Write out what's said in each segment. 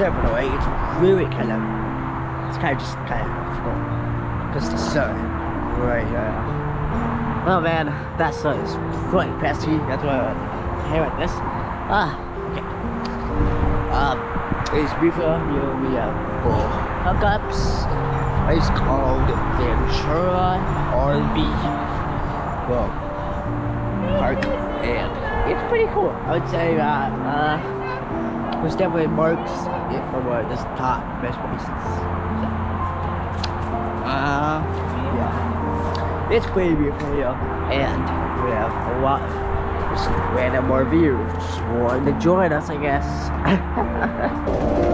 The way it's really kind of, it's kind of just kind of difficult because the sun right now. Oh man, that sun is really pesky. That's why I hate like this. Ah, okay. Um, it's beautiful. Here we have full hookups. It's called Ventura RV well, park, and it's pretty cool. I would say that uh, this definitely marks it for one of the top best places. Uh, yeah, it's pretty beautiful here, and we have a lot of random more viewers wanting to join us, I guess.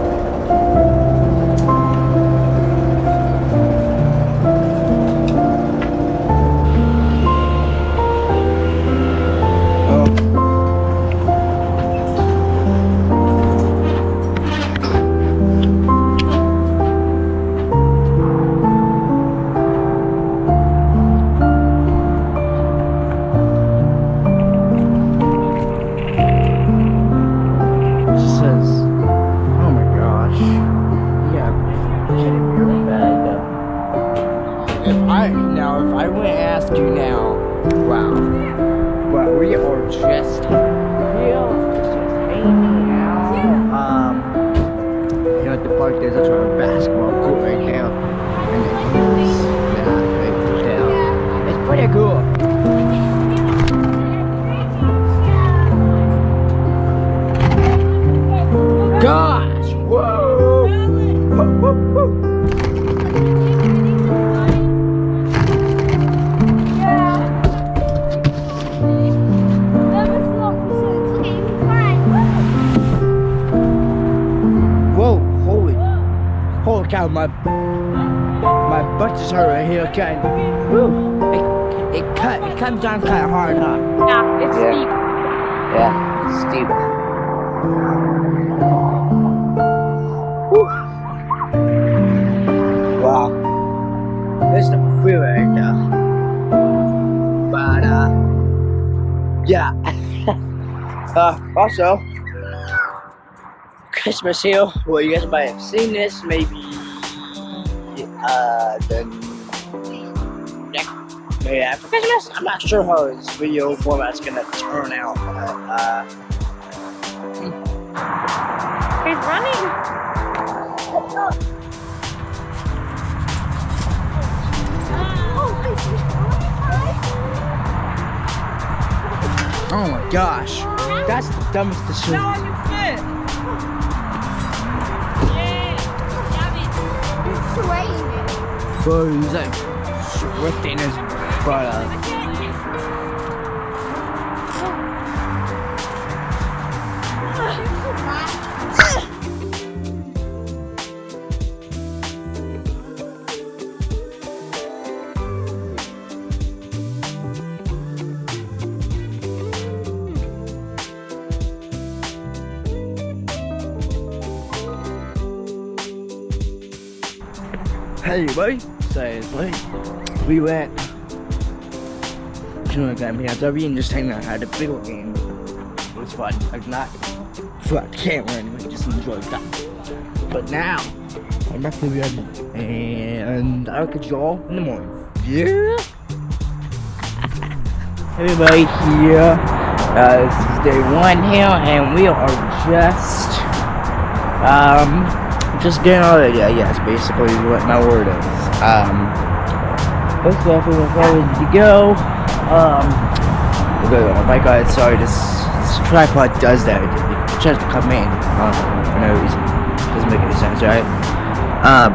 the park, there's also, Christmas Hill, Well, you guys might have seen this, maybe, uh, the next, maybe after Christmas? I'm not sure how this video format's gonna turn out, but, uh, He's running. Oh my gosh. That's the dumbest decision. Now on your foot. Bro, he's like swifting his butt it's late. We went to a game here and just hanging out had a video game. It was fun. Like not fun camera anyway, just enjoyed that. But now I'm back to the bed and I'll catch y'all in the morning. Yeah. Everybody here. Uh, this is day one here and we are just um just getting all ready, I guess, basically what my word is. Um, looks like everyone's all ready to go. Um, okay, oh my god, sorry, this, this tripod does that. It tries to come in uh, for no reason. Doesn't make any sense, right? Um,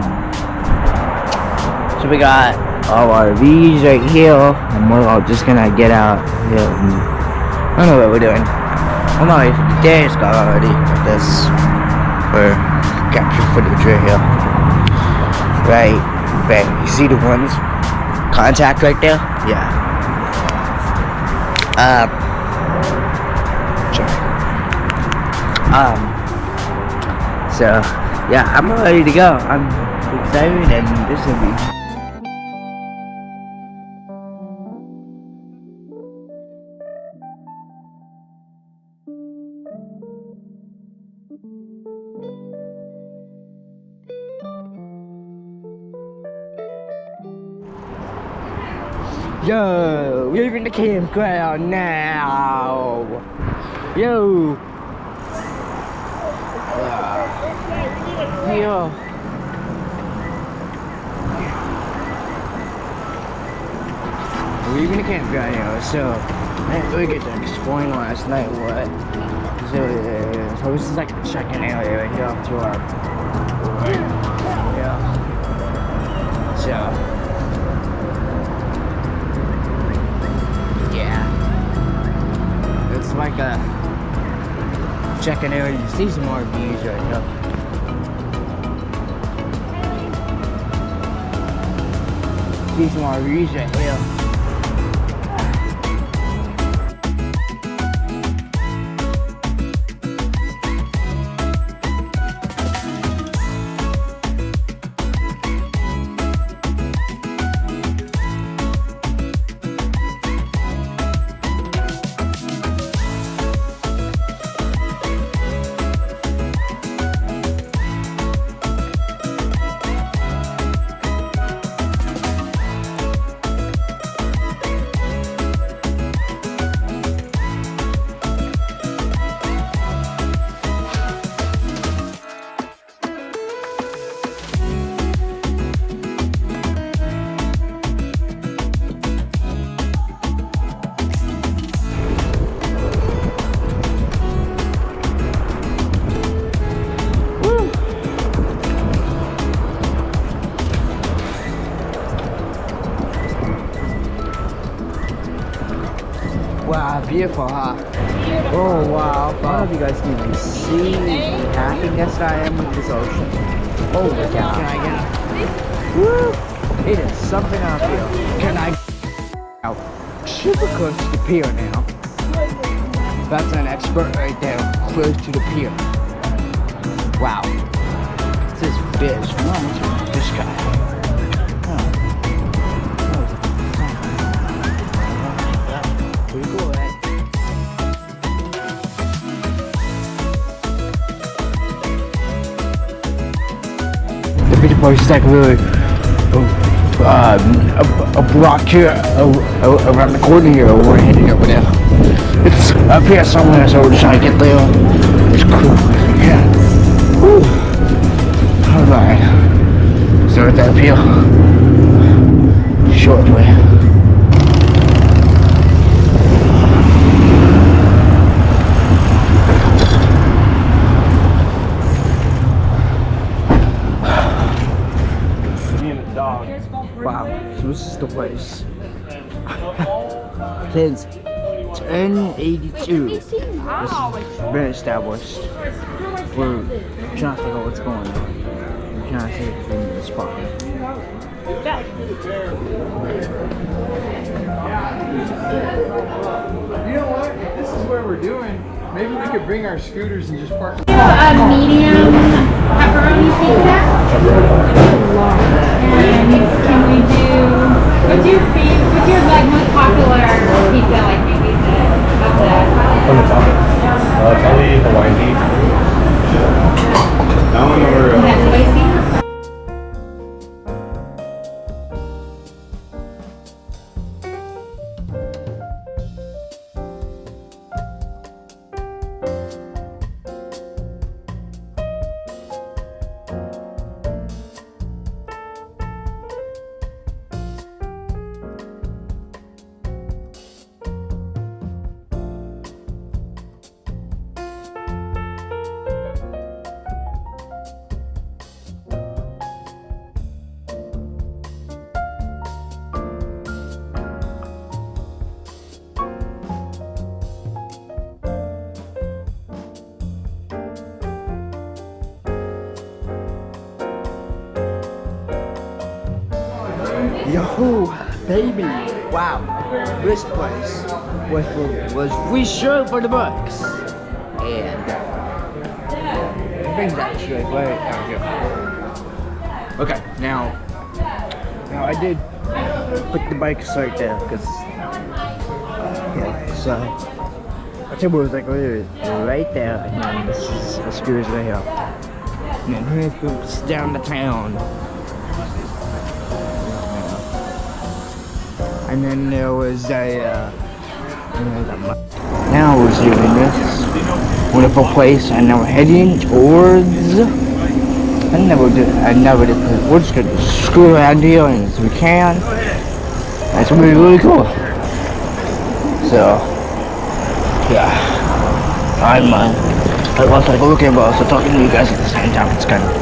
so we got all our V's right here, and we're all just gonna get out here. And, I don't know what we're doing. I'm not ready for the day, it's got already this. For capture footage right here. Right, right. You see the ones contact right there? Yeah. Um. Sorry. Um. So, yeah, I'm ready to go. I'm excited, and this will be Yo, we're in the campground now. Yo. Uh, yo. We're in the campground now, so I didn't really get to explain last night what. So, uh, so this is like the check-in area right here up to our. Yeah. So. Like a checking area. You see some more views right here. See some more views right here. Beautiful, huh? Oh wow, I don't know if you guys can even see the happiness I am with this ocean. Oh my god. Can I get Woo! It is something out here. Can I out super close to the pier now? That's an expert right there, close to the pier. Wow. This fish, this guy. Picture place like really uh, a, a block here around the corner here we're heading over there. It's up here somewhere so we're just trying to get there. It's cool. Yeah. Alright. Start that up here. Shortly. Wow, Since 1082, this has been established. We're trying to figure out what's going on. We're trying to see if we can spot. You know what? If this is where we're doing, maybe we could bring our scooters and just park. A medium pepperoni pizza. And can we do, what's your favorite, what's your like most popular pizza, like maybe the, of the, On the top. Uh, probably Hawaiian pizza. That one that uh, baby! Wow, this place was for, was reserved for the books, and bring that right out. Okay, now, now I did put the bikes right there because yeah, so I table was like right there, and then this is the scooters right here, and then down the town. And then there was a. Uh, now we're doing this wonderful place, and now we're heading towards. I never did. I never did. We're just gonna screw around here as we can. That's gonna be really cool. So, yeah, I'm. Uh, I was like looking, but also talking to you guys at the same time. It's kind of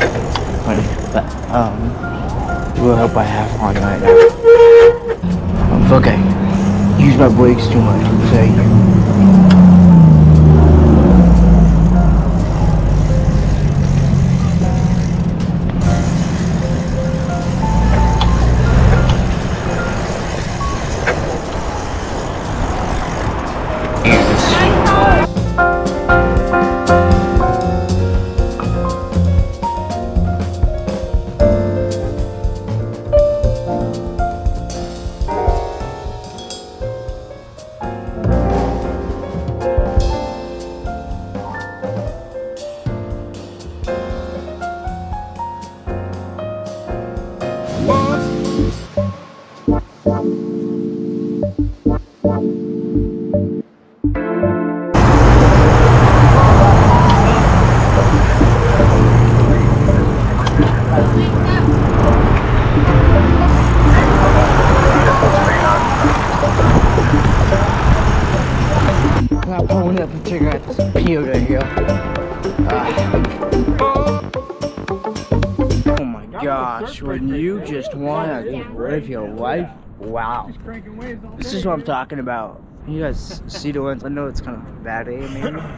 funny, but um, we'll hope I have fun right now. I'm use my brakes too much. Say. Is what I'm talking about. You guys see the ones? I know it's kind of bad, eh, maybe?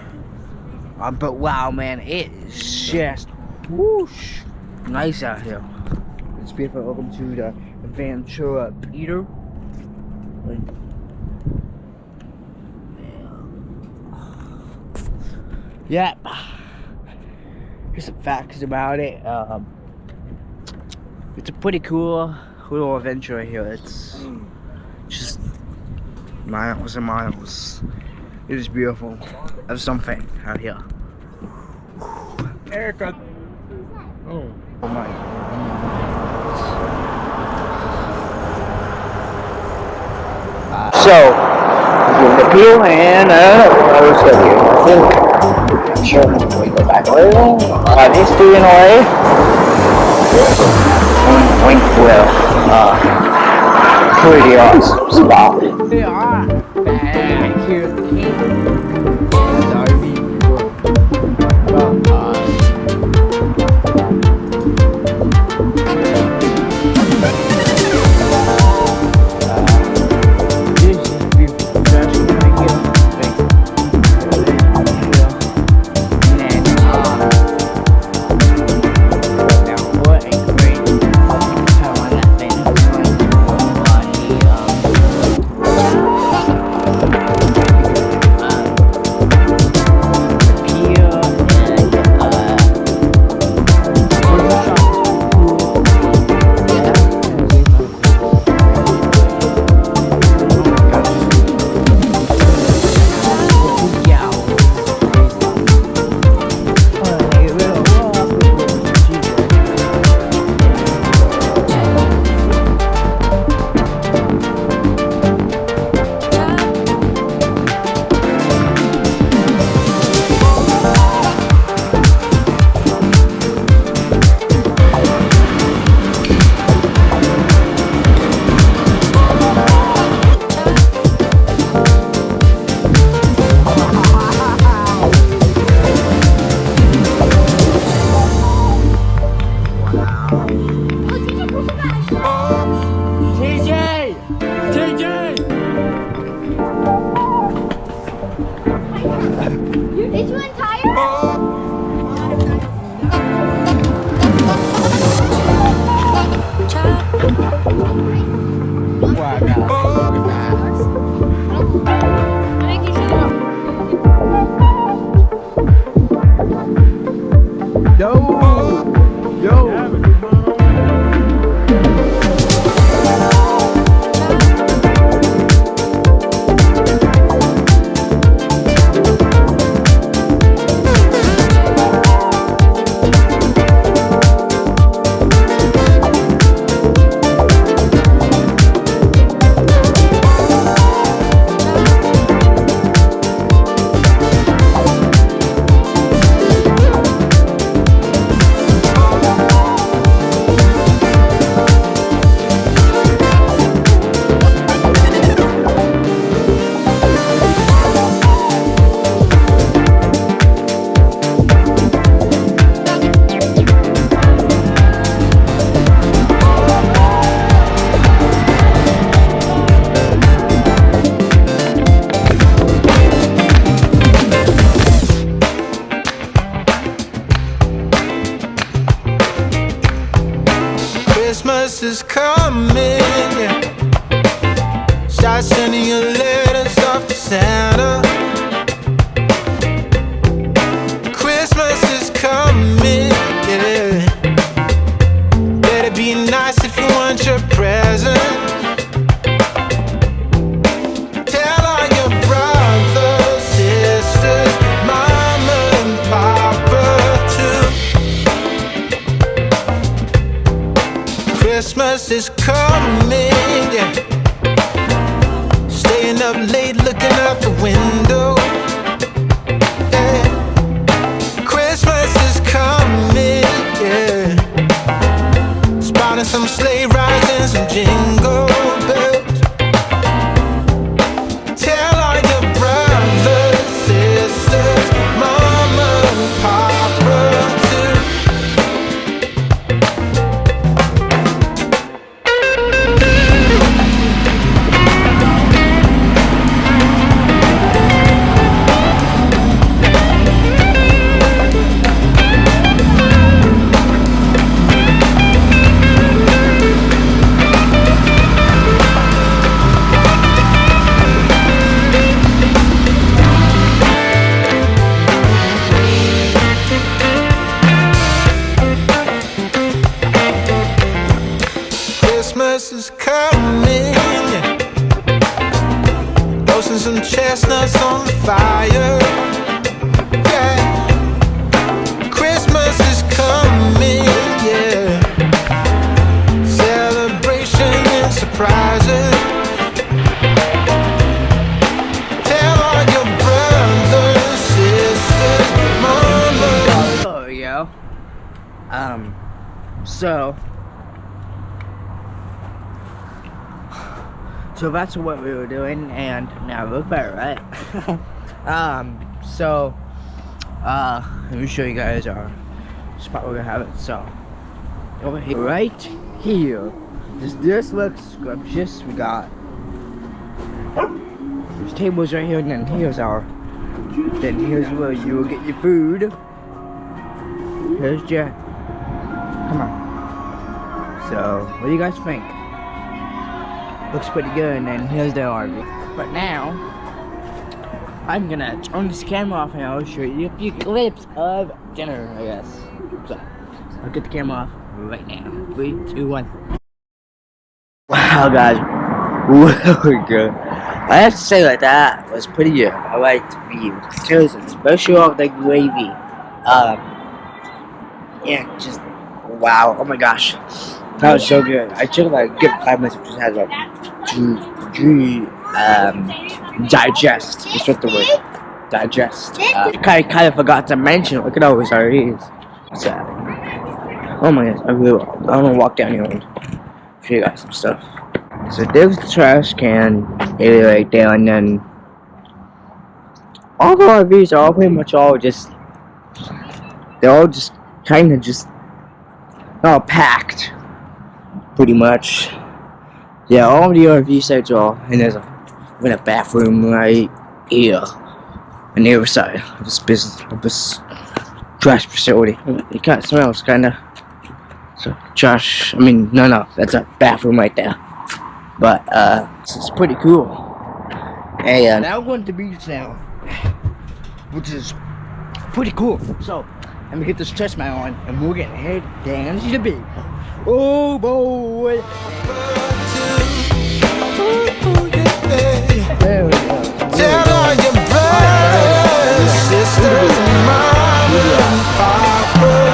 Uh, but wow, man, it is just whoosh, nice out here. It's beautiful. Welcome to the Ventura Peter. Yep. Here's some facts about it. Um, it's a pretty cool little adventure here. It's just miles and miles. It is beautiful. There's something out here. Erica. Oh. Oh my. Uh, so, the appeal and uh, Rose W. I'm sure we go back a little. Uh, these two in a way. Wink, wink will. Uh, pretty awesome spot. 嘿。Yeah. Christmas is coming. Yeah. Celebration and surprises. Oh. Um, so. So that's what we were doing, and now look better, right? um, so, uh, let me show you guys our spot where we're gonna have it. So, over here, right here, this, this looks scrumptious. We got there's tables right here, and then here's our, then here's where you will get your food. Here's your, come on. So, what do you guys think? Looks pretty good, and then here's the RV. But now, I'm gonna turn this camera off and I'll show you a few clips of dinner, I guess. So, I'll get the camera off right now. Three, two, one. Wow, guys, really good. I have to say that that was pretty good. I liked the. Seriously, especially off the gravy. Um, yeah, just wow. Oh my gosh, that was so good. I took like a good five minutes just had like to, to um digest. That's what the word digest. Uh, kind kind of forgot to mention. Look at all these REs. So, oh my gosh, I really I'm gonna walk down here and show you guys some stuff. So there's the trash can area right there, and then all the RVs are all pretty much all just they're all just kind of just all packed, pretty much. Yeah, all the RV sites are all, and there's a even a bathroom right here on the other side of this business of this trash facility. It kind of smells kind of so trash. I mean, no, no, that's a bathroom right there. But uh, it's, it's pretty cool. And now we're going to the beach now, which is pretty cool. So let me get this chest mount on, and we're gonna head down to the beach. Oh boy! Tell all your brothers, sisters, and mama and papa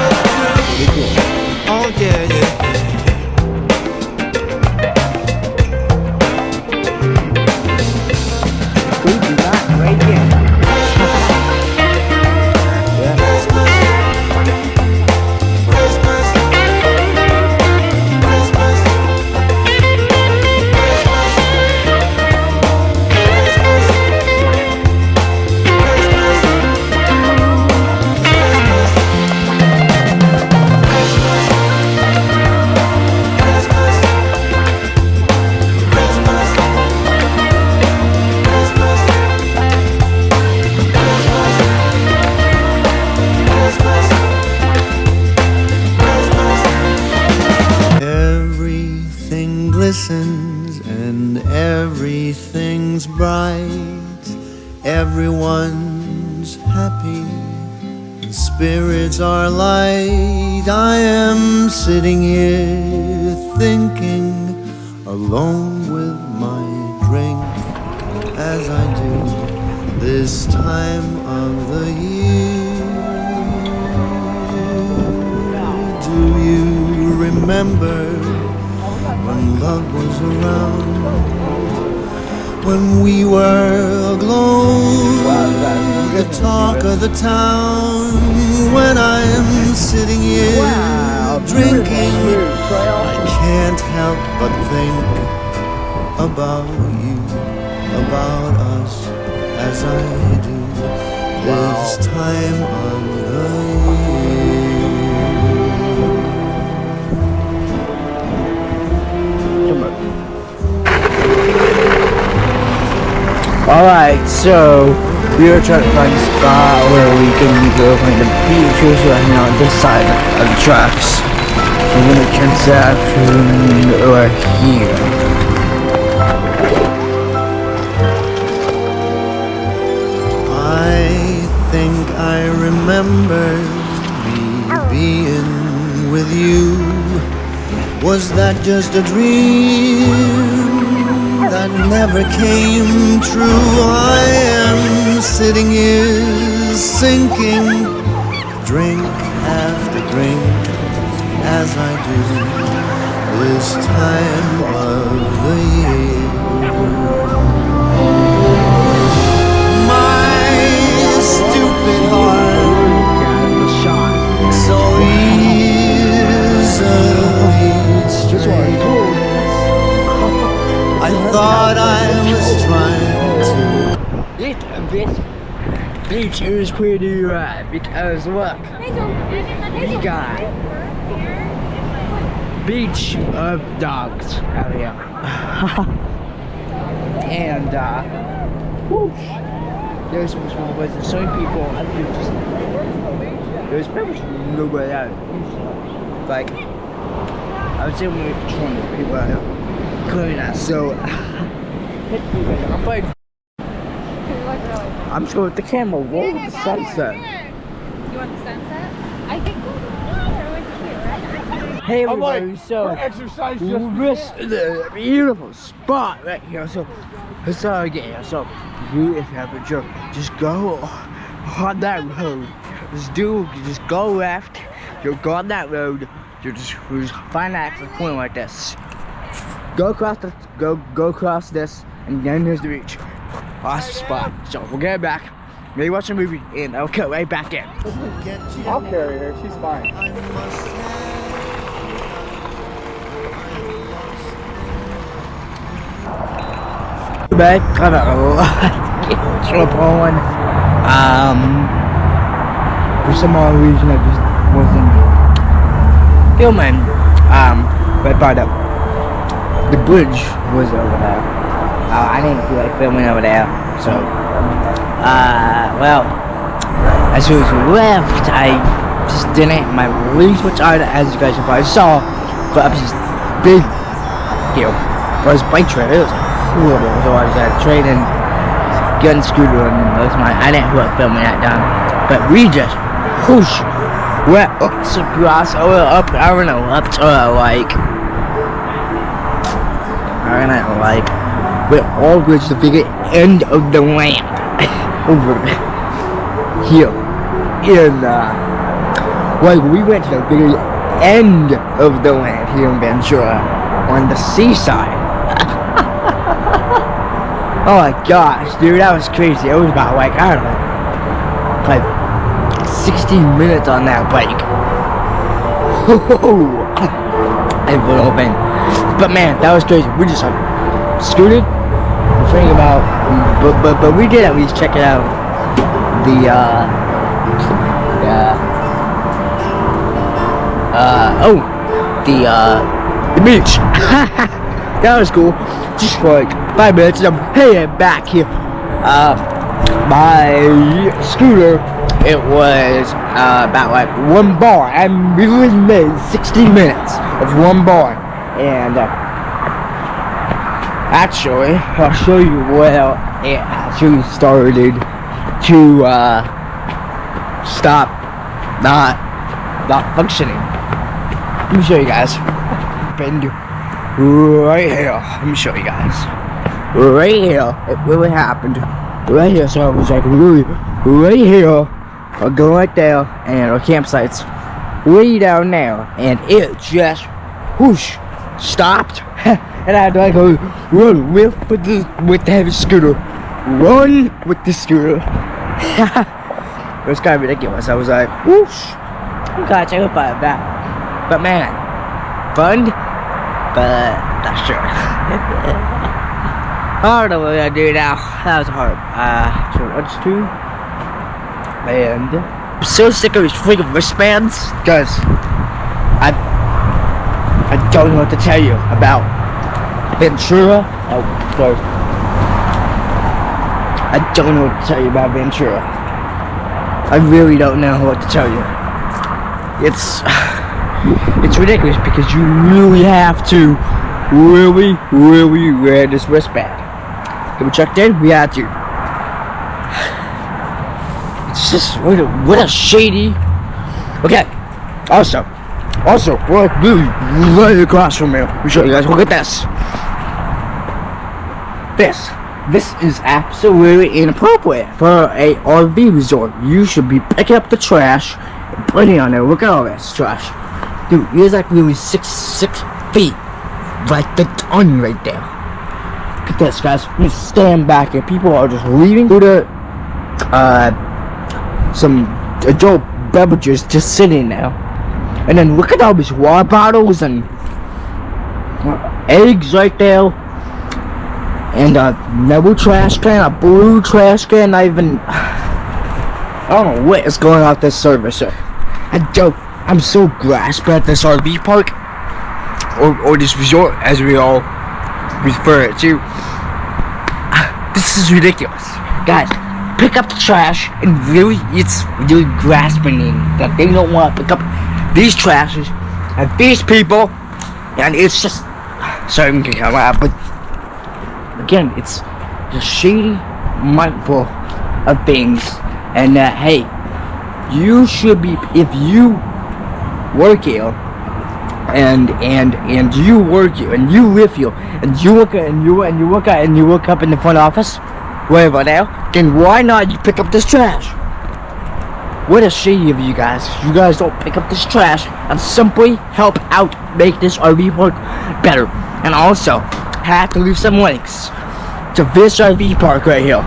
sitting here thinking, alone with my drink, as I do this time of the year. Do you remember when love was around? When we were aglow, the talk of the town. When I am sitting here drinking, I can't help but think about you, about us, as I do this time of the Alright, so we are trying to find a spot where we can go find the beach right now on this side of the tracks. Right here. I think I remember me being with you. Was that just a dream that never came true? I am sitting here sinking, drink, as I do this time of the year. My stupid heart so easily strayed. I thought I was trying to. This beach, beach is pretty right because look, we got beach of dogs out here. and uh, whoosh, there's some small places, some people, I think just, there's pretty much nobody out. Like, I would say only 200 people out here. Not, so, I'm like, I'm just going with the camera, roll the sunset. You want the sunset? I think Hey I'm like, everybody, so for exercise just this is a beautiful spot right here. So it's all again. So you if you have a joke, just go on that road. Just do just go left. You'll go on that road. You just, you just find that exit point like this. Go across the go go across this and then there's the beach. Awesome spot. So we'll get back. Maybe watch a movie and I'll cut right back in. I'll carry her. She's fine. I must have. back. I got a lot to catch up on. Um, for some odd reason, I just wasn't filming. Um, but part of the bridge was over there. Uh, I didn't feel like filming over there, so uh, well, as soon as we left, I just didn't. My legs were tired, as you guys probably saw. But up this big deal for his bike trip. It was horrible. So I was at training gun scooter and that's my I didn't like filming that down. But we just whoosh went up to grass or up I don't know, up to uh, like I don't know, like we're all reached the bigger end of the ramp over here in uh like we went to the bigger end of the land here in Ventura on the seaside. Oh my gosh, dude, that was crazy. It was about like I don't know, like 16 minutes on that bike. it would open. But man, that was crazy. We just like scooted. I'm thinking about, but but but we did at least check it out. The uh, yeah uh, oh, the, uh, the beach. that was cool. Just for like five minutes, and I'm heading back here. Uh, my scooter, it was, uh, about like one bar. I'm really made 60 minutes of one bar. And, uh, Actually, I'll show you where it actually started to uh, stop not not functioning. Let me show you guys. Happened right here. Let me show you guys. Right here, it really happened. Right here, so I was like, really, right here. I'll go right there, and our campsite's way down there, and it just whoosh stopped. And I had to like go run with with the with the heavy scooter. Run with the scooter. It was kind of ridiculous. I was like whoosh. I got terrified of that but man fun but not sure I don't know what I do now that was hard uh so let's and I'm so sick of these freaking wristbands guys. I I don't know what to tell you about Ventura. Oh, sorry. I don't know what to tell you about Ventura. I really don't know what to tell you. It's it's ridiculous because you really have to really, really wear this wristband. Have we checked in? We had to. It's just what a, what a shady. Okay. Also, also, we're like really right across from here. Me show you guys. Look at this. This. This is absolutely inappropriate for a RV resort. You should be picking up the trash and putting it on there. Look at all this trash. Dude, there's like really six six feet. Like the ton right there. Look at this, guys. You stand back and people are just leaving through the uh some adult beverages just sitting there. And then look at all these water bottles and eggs right there. And a metal trash can, a blue trash can, not even... I don't know what is going on this service. I don't... I'm so grasped at this RV park. Or, or this resort, as we all refer it to. This is ridiculous. Guys, pick up the trash and really, it's really grasping that they don't want to pick up these trashes and these people and it's just sorry I'm out but again it's just shady mindful of things and that hey you should be if you work here and and and you work here and you live here and you work and you and you work out and you work up in the front office wherever now then why not you pick up this trash what a shady of you guys. You guys don't pick up this trash and simply help out make this RV park better. And also, have to leave some links to this RV park right here.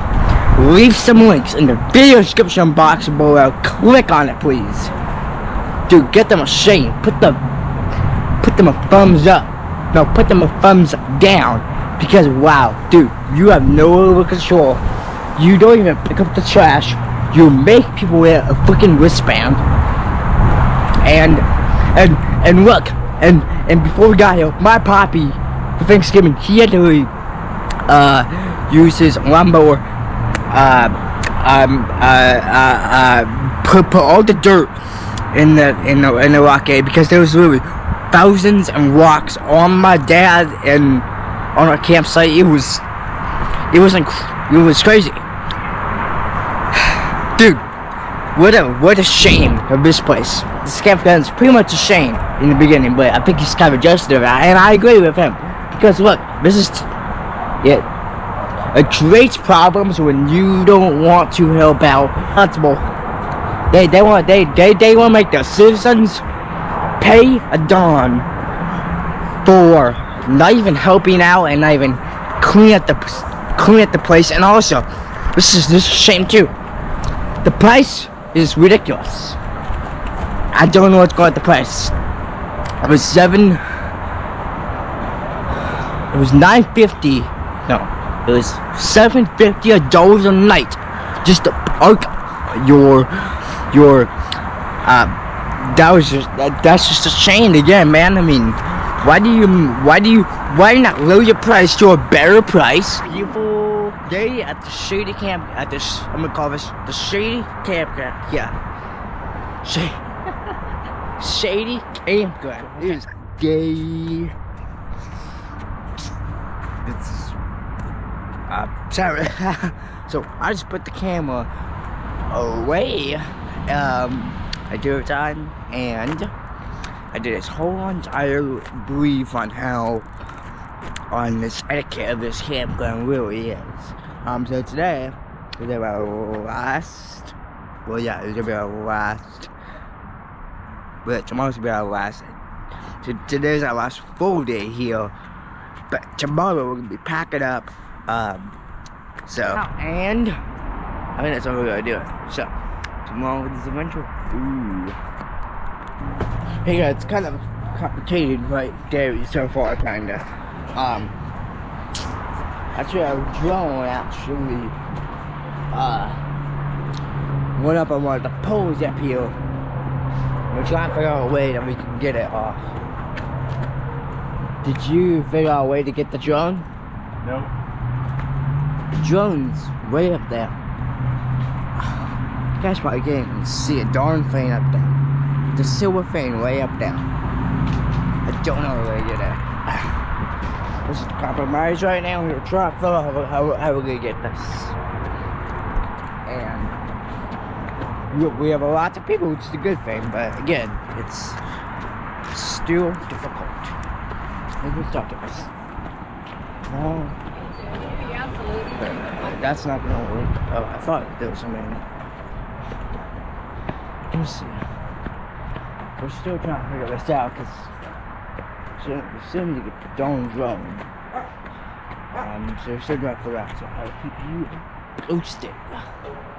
Leave some links in the video description box below. Click on it, please. Dude, get them a shame. Put the put them a thumbs up. No, put them a thumbs down. Because wow, dude, you have no control. You don't even pick up the trash you make people wear a freaking wristband and and and look and and before we got here my poppy for Thanksgiving he had to uh use his lawnmower uh um uh uh, uh put, put all the dirt in the in the in the rock area because there was literally thousands and rocks on my dad and on our campsite it was it was inc- it was crazy Dude, what a what a shame of this place. This campground is pretty much a shame in the beginning, but I think he's kind of adjusted and I agree with him. Because look, this is it. It creates problems when you don't want to help out. Responsible. They they want they they they want to make the citizens pay a don for not even helping out and not even clean up the clean up the place, and also this is this is a shame too. The price is ridiculous. I don't know what's going on the price. It was seven. It was nine fifty. No, it was seven fifty dollars a night just to park your your. Uh, that was just that, that's just a shame again, man. I mean, why do you why do you why not lower your price to a better price? People day at the shady camp at this I'm gonna call this the shady campground. Yeah. Shady Shady campground. It is gay. It's Uh, sorry. so I just put the camera away. Um, I do it time, and I did this whole entire brief on how on this etiquette of this campground really is. Um, so today is our last. Well, yeah, it's gonna be our last. But tomorrow's gonna be our last. So today's our last full day here. But tomorrow we're gonna be packing up. Um, so and I think that's all we're gonna do. So tomorrow is adventure. Ooh. Hey guys, it's kind of complicated right there so far, kinda. Um, actually, our drone actually uh went up on one of the poles up here. We're trying to figure out a way that we can get it off. Did you figure out a way to get the drone? No. The drone's way up there. You guys probably can't see a darn thing up there. The silver thing way up there. I don't know where to get it. This is compromise right now. We're trying to figure out how, how, how we're gonna get this. And we, we have a lot of people, which is a good thing, but again, it's still difficult. We'll talk to this. No, that's not gonna work. Oh, I thought there was something. Let me see. We're still trying to figure this out because need to get the darn drone. Um, so we're still trying to out. So I'll keep you posted.